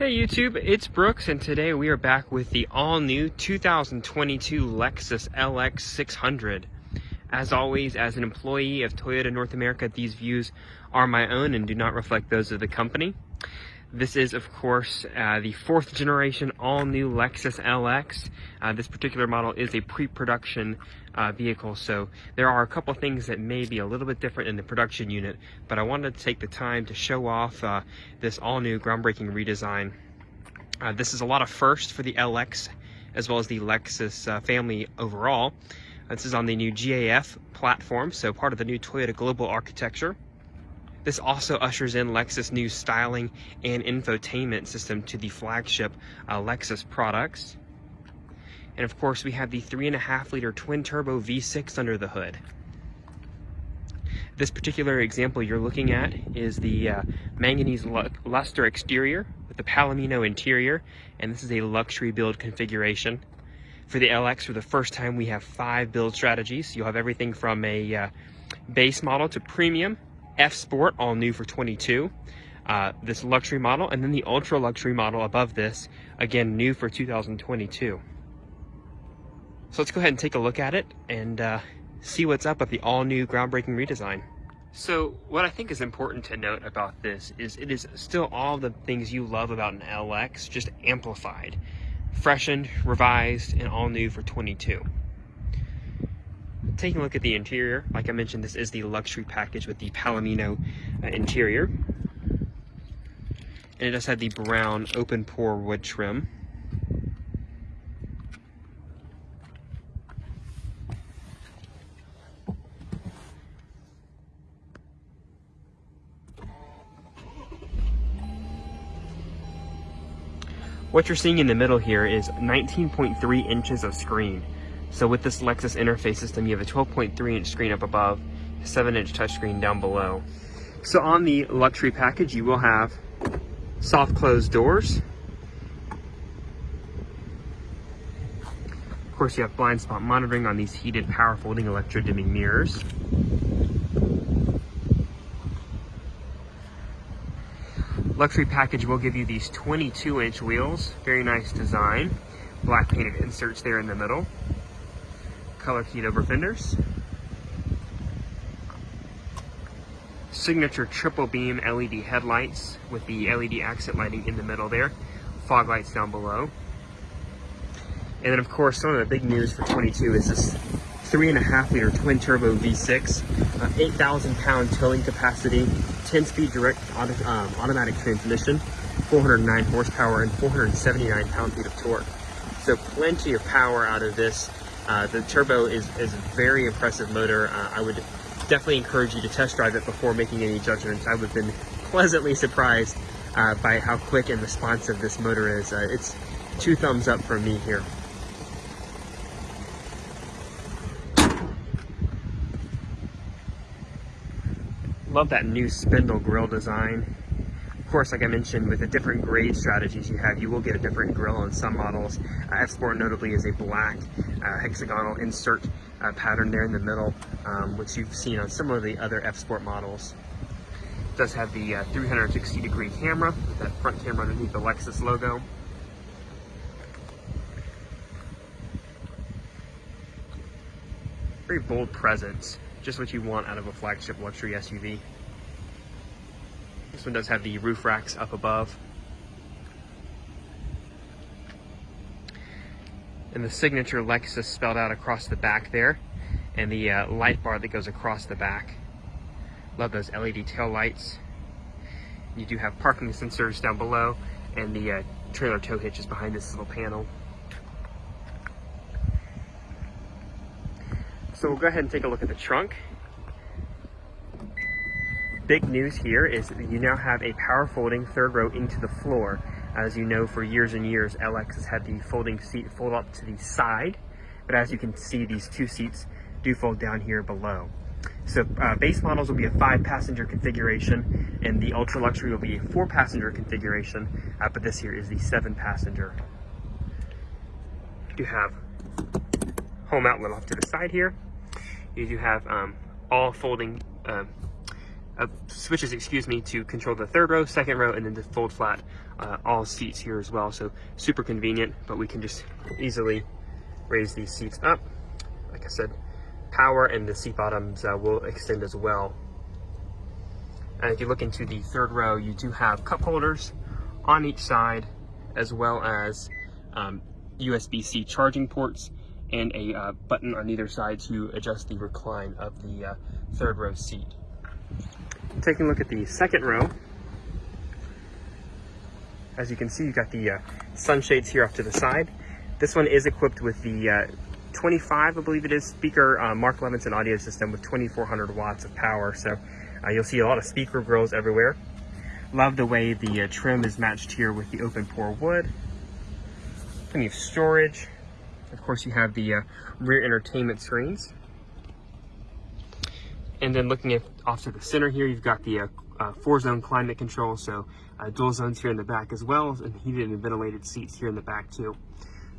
Hey YouTube, it's Brooks and today we are back with the all-new 2022 Lexus LX 600. As always, as an employee of Toyota North America, these views are my own and do not reflect those of the company. This is, of course, uh, the fourth generation all-new Lexus LX. Uh, this particular model is a pre-production uh, vehicle, so there are a couple things that may be a little bit different in the production unit, but I wanted to take the time to show off uh, this all-new groundbreaking redesign. Uh, this is a lot of first for the LX, as well as the Lexus uh, family overall. This is on the new GAF platform, so part of the new Toyota Global architecture. This also ushers in Lexus' new styling and infotainment system to the flagship uh, Lexus products. And of course, we have the 3.5 liter twin turbo V6 under the hood. This particular example you're looking at is the uh, manganese luster exterior with the palomino interior, and this is a luxury build configuration. For the LX, for the first time, we have five build strategies. You'll have everything from a uh, base model to premium, F Sport, all new for 22. Uh, this luxury model, and then the ultra luxury model above this, again, new for 2022. So let's go ahead and take a look at it and uh, see what's up with the all new groundbreaking redesign. So what I think is important to note about this is it is still all the things you love about an LX, just amplified, freshened, revised, and all new for 22 taking a look at the interior, like I mentioned, this is the luxury package with the Palomino uh, interior. And it does have the brown open pore wood trim. What you're seeing in the middle here is 19.3 inches of screen. So with this Lexus interface system, you have a 12.3 inch screen up above, 7 inch touchscreen down below. So on the luxury package, you will have soft closed doors. Of course, you have blind spot monitoring on these heated power folding electro dimming mirrors. Luxury package will give you these 22 inch wheels, very nice design. Black painted inserts there in the middle color keyed over fenders. Signature triple beam LED headlights with the LED accent lighting in the middle there. Fog lights down below. And then of course, some of the big news for 22 is this three and a half liter twin turbo V6, uh, 8,000 pound towing capacity, 10 speed direct auto, um, automatic transmission, 409 horsepower and 479 pound feet of torque. So plenty of power out of this uh, the turbo is, is a very impressive motor. Uh, I would definitely encourage you to test drive it before making any judgments. I have been pleasantly surprised uh, by how quick and responsive this motor is. Uh, it's two thumbs up from me here. Love that new spindle grille design course, like I mentioned, with the different grade strategies you have, you will get a different grill on some models. Uh, F-Sport notably is a black uh, hexagonal insert uh, pattern there in the middle, um, which you've seen on some of the other F-Sport models. It does have the uh, 360 degree camera, with that front camera underneath the Lexus logo. Very bold presence, just what you want out of a flagship luxury SUV. This one does have the roof racks up above. And the signature Lexus spelled out across the back there. And the uh, light bar that goes across the back. Love those LED tail lights. You do have parking sensors down below and the uh, trailer tow hitch is behind this little panel. So we'll go ahead and take a look at the trunk big news here is that you now have a power folding third row into the floor. As you know, for years and years, LX has had the folding seat fold up to the side, but as you can see, these two seats do fold down here below. So uh, base models will be a five passenger configuration and the ultra luxury will be a four passenger configuration, uh, but this here is the seven passenger. You have home outlet off to the side here. You do have um, all folding uh, uh, switches, excuse me, to control the third row, second row, and then to fold flat uh, all seats here as well. So super convenient, but we can just easily raise these seats up. Like I said, power and the seat bottoms uh, will extend as well. And if you look into the third row, you do have cup holders on each side, as well as um, USB-C charging ports and a uh, button on either side to adjust the recline of the uh, third row seat. Taking a look at the second row, as you can see, you've got the uh, sunshades here off to the side. This one is equipped with the uh, 25, I believe it is, speaker uh, Mark Levinson audio system with 2400 watts of power. So uh, you'll see a lot of speaker grills everywhere. Love the way the uh, trim is matched here with the open pore wood. Plenty of storage. Of course, you have the uh, rear entertainment screens. And then looking at off to the center here, you've got the uh, uh, four zone climate control. So uh, dual zones here in the back as well, and heated and ventilated seats here in the back too.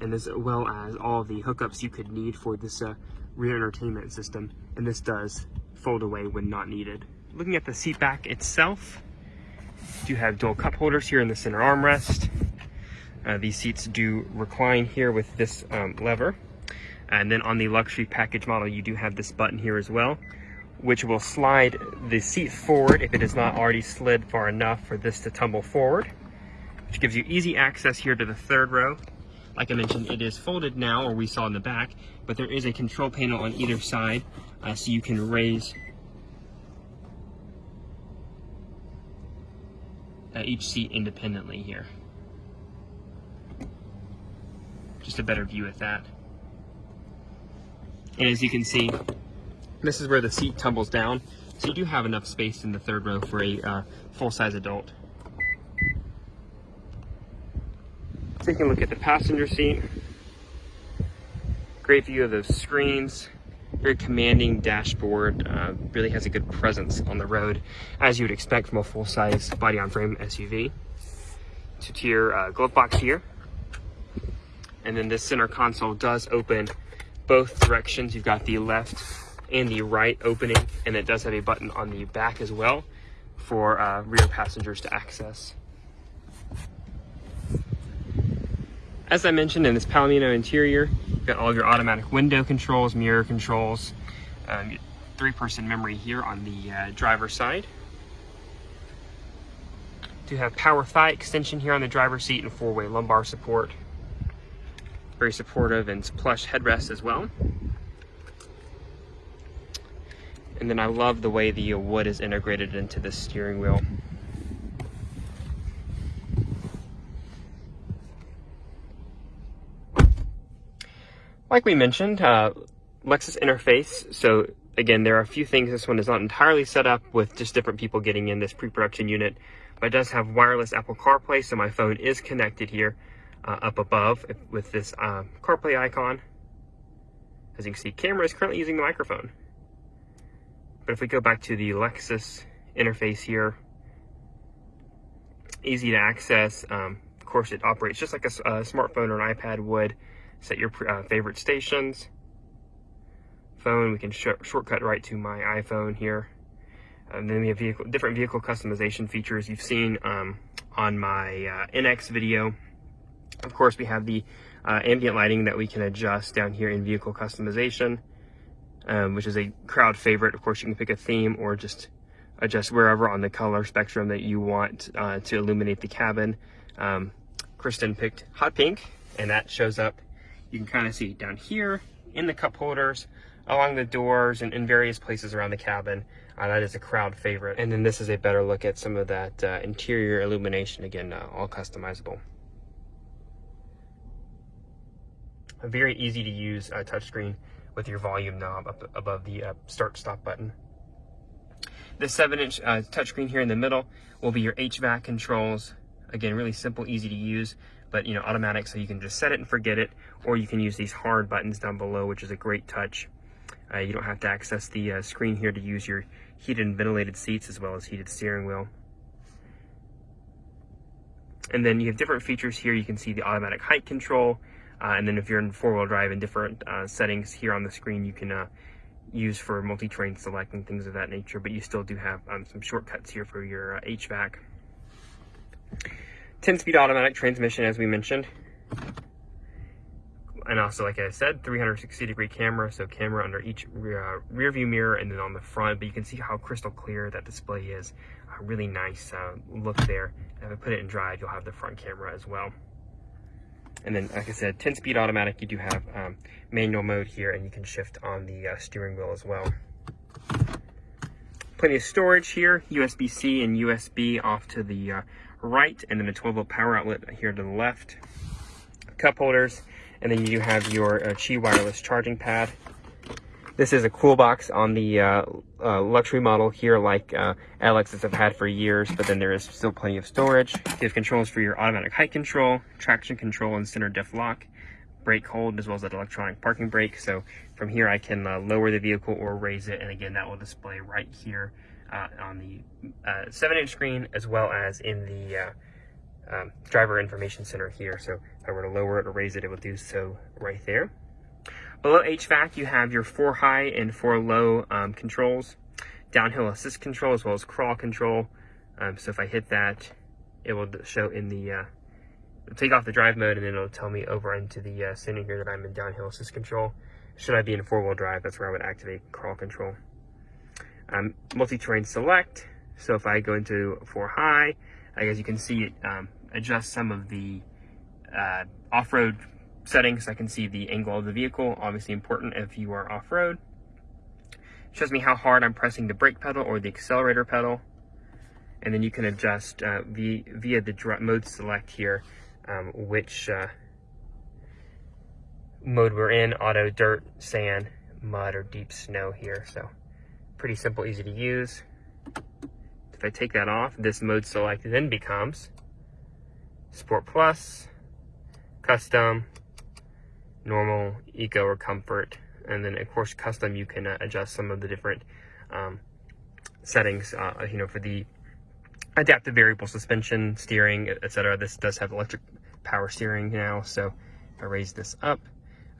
And as well as all the hookups you could need for this uh, rear entertainment system. And this does fold away when not needed. Looking at the seat back itself, you have dual cup holders here in the center armrest. Uh, these seats do recline here with this um, lever. And then on the luxury package model, you do have this button here as well, which will slide the seat forward if it is not already slid far enough for this to tumble forward, which gives you easy access here to the third row. Like I mentioned, it is folded now, or we saw in the back, but there is a control panel on either side, uh, so you can raise uh, each seat independently here. Just a better view at that. And as you can see, this is where the seat tumbles down. So you do have enough space in the third row for a uh, full-size adult. Taking a look at the passenger seat. Great view of the screens. Very commanding dashboard. Uh, really has a good presence on the road, as you would expect from a full-size body-on-frame SUV. Two-tier uh, glove box here. And then this center console does open both directions. You've got the left and the right opening, and it does have a button on the back as well for uh, rear passengers to access. As I mentioned in this Palomino interior, you've got all of your automatic window controls, mirror controls, um, three-person memory here on the uh, driver's side. Do have power thigh extension here on the driver's seat and four-way lumbar support. Very supportive and plush headrest as well. And then I love the way the wood is integrated into the steering wheel. Like we mentioned, uh, Lexus interface. So again, there are a few things. This one is not entirely set up with just different people getting in this pre-production unit, but it does have wireless Apple CarPlay. So my phone is connected here uh, up above with this uh, CarPlay icon. As you can see, camera is currently using the microphone. But if we go back to the Lexus interface here, easy to access. Um, of course, it operates just like a, a, smartphone or an iPad would. Set your uh, favorite stations. Phone, we can sh shortcut right to my iPhone here. And then we have vehicle, different vehicle customization features you've seen um, on my uh, NX video. Of course, we have the uh, ambient lighting that we can adjust down here in vehicle customization um, which is a crowd favorite. Of course, you can pick a theme or just adjust wherever on the color spectrum that you want uh, to illuminate the cabin. Um, Kristen picked hot pink, and that shows up. You can kind of see down here in the cup holders, along the doors, and in various places around the cabin. Uh, that is a crowd favorite. And then this is a better look at some of that uh, interior illumination, again, uh, all customizable. A very easy to use uh, touchscreen with your volume knob up above the uh, start stop button. The 7-inch uh, touchscreen here in the middle will be your HVAC controls. Again, really simple, easy to use, but you know, automatic, so you can just set it and forget it, or you can use these hard buttons down below, which is a great touch. Uh, you don't have to access the uh, screen here to use your heated and ventilated seats as well as heated steering wheel. And then you have different features here. You can see the automatic height control, and then if you're in four-wheel drive in different uh, settings here on the screen, you can uh, used for multi-terrain select and things of that nature, but you still do have um, some shortcuts here for your uh, HVAC. 10-speed automatic transmission, as we mentioned. And also, like I said, 360 degree camera, so camera under each rear, uh, rear view mirror and then on the front, but you can see how crystal clear that display is. A really nice uh, look there. And if I put it in drive, you'll have the front camera as well. And then, like I said, 10 speed automatic, you do have um, manual mode here and you can shift on the uh, steering wheel as well. Plenty of storage here, USB-C and USB off to the uh, right, and then a 12 volt power outlet here to the left. Cup holders, and then you do have your uh, Qi wireless charging pad. This is a cool box on the uh, uh, luxury model here like uh, LXs have had for years, but then there is still plenty of storage. You have controls for your automatic height control, traction control, and center diff lock, brake hold, as well as that electronic parking brake. So from here I can uh, lower the vehicle or raise it, and again that will display right here uh, on the 7-inch uh, screen, as well as in the um, driver information center here. So if I were to lower it or raise it, it will do so right there. Below HVAC, you have your four high and four low um, controls, downhill assist control, as well as crawl control. Um, so if I hit that, it will show in the, uh, take off the drive mode and then it'll tell me over into the uh, center here that I'm in downhill assist control. Should I be in four wheel drive, that's where I would activate crawl control. Um, multi-terrain select. So if I go into four high, I guess you can see it um, adjust some of the uh, off-road settings. I can see the angle of the vehicle, obviously important if you are off-road. Shows me how hard I'm pressing the brake pedal or the accelerator pedal. And then you can adjust uh, via, via the mode select here, um, which uh, mode we're in, auto, dirt, sand, mud, or deep snow here. So pretty simple, easy to use. If I take that off, this mode select then becomes Sport Plus, Custom, Normal, Eco, or Comfort. And then, of course, Custom, you can uh, adjust some of the different um, settings, uh, you know, for the adaptive variable suspension, steering, etc. This does have electric power steering now, so if I raise this up,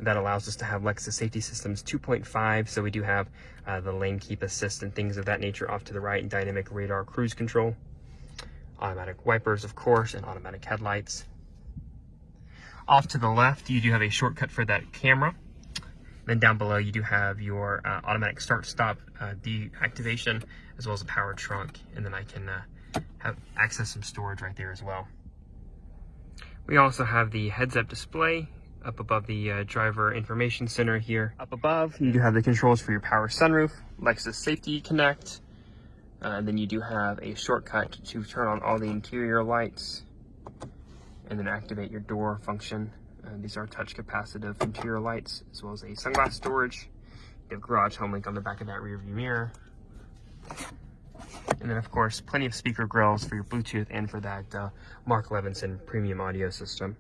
that allows us to have Lexus Safety Systems 2.5. So we do have uh, the lane keep assist and things of that nature off to the right, and dynamic radar cruise control automatic wipers, of course, and automatic headlights. Off to the left, you do have a shortcut for that camera. Then down below, you do have your uh, automatic start-stop uh, deactivation, as well as a power trunk. And then I can uh, have access some storage right there as well. We also have the heads-up display up above the uh, driver information center here. Up above, you do have the controls for your power sunroof, Lexus Safety Connect, uh, and then you do have a shortcut to turn on all the interior lights and then activate your door function. Uh, these are touch capacitive interior lights as well as a sunglass storage. You have garage home link on the back of that rear view mirror. And then of course, plenty of speaker grills for your Bluetooth and for that uh, Mark Levinson premium audio system.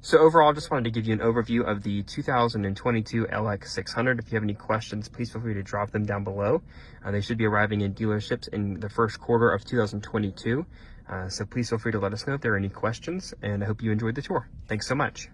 So overall, just wanted to give you an overview of the 2022 LX600. If you have any questions, please feel free to drop them down below. Uh, they should be arriving in dealerships in the first quarter of 2022. Uh, so please feel free to let us know if there are any questions, and I hope you enjoyed the tour. Thanks so much.